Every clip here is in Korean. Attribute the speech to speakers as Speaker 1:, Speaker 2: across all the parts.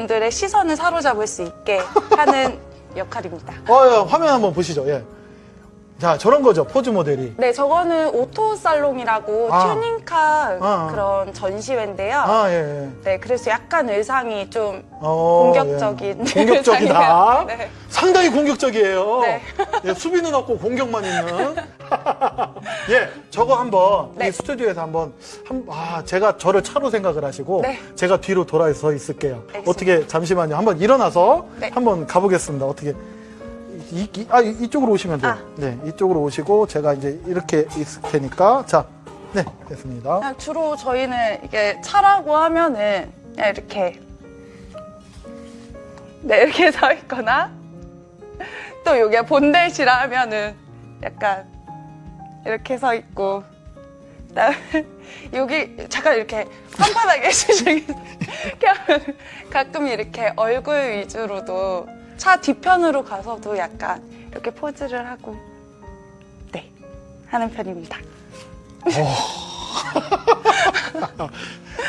Speaker 1: 분들의 시선을 사로잡을 수 있게 하는 역할입니다.
Speaker 2: 어, 예, 화면 한번 보시죠. 예. 자, 저런 거죠. 포즈 모델이.
Speaker 1: 네, 저거는 Auto Salon이라고
Speaker 2: 아.
Speaker 1: 튜닝카
Speaker 2: 아.
Speaker 1: 그런 전시회인데요.
Speaker 2: 아, 예. 예.
Speaker 1: 네, 그래서 약간 의상이 좀
Speaker 2: 어,
Speaker 1: 공격적인
Speaker 2: 예. 공격적이다.
Speaker 1: 네.
Speaker 2: 상당히 공격적이에요.
Speaker 1: 네.
Speaker 2: 예, 수비는 없고 공격만 있는. 예, 저거 한번
Speaker 1: 네.
Speaker 2: 이 스튜디오에서 한번 한, 아, 제가 저를 차로 생각을 하시고
Speaker 1: 네.
Speaker 2: 제가 뒤로 돌아서 있을게요.
Speaker 1: 알겠습니다.
Speaker 2: 어떻게 잠시만요. 한번 일어나서
Speaker 1: 네.
Speaker 2: 한번 가보겠습니다. 어떻게 이, 이- 아, 이- 이쪽으로 오시면 돼요.
Speaker 1: 아.
Speaker 2: 네, 이쪽으로 오시고 제가 이제 이렇게 있을 테니까 자, 네, 됐습니다.
Speaker 1: 그냥 주로 저희는 이게 차라고 하면은 그냥 이렇게 네 이렇게 서 있거나 또 요게 본대시라 하면은 약간 이렇게 서 있고 여기 잠깐 이렇게 한바닥에 하면 가끔 이렇게 얼굴 위주로도 차 뒤편으로 가서도 약간 이렇게 포즈를 하고 네 하는 편입니다.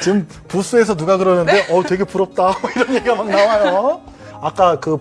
Speaker 2: 지금 부스에서 누가 그러는데 어 되게 부럽다 이런 얘기가 막 나와요. 아까 그